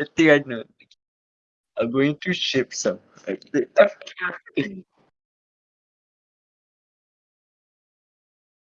I think I know. I'm going to ship some.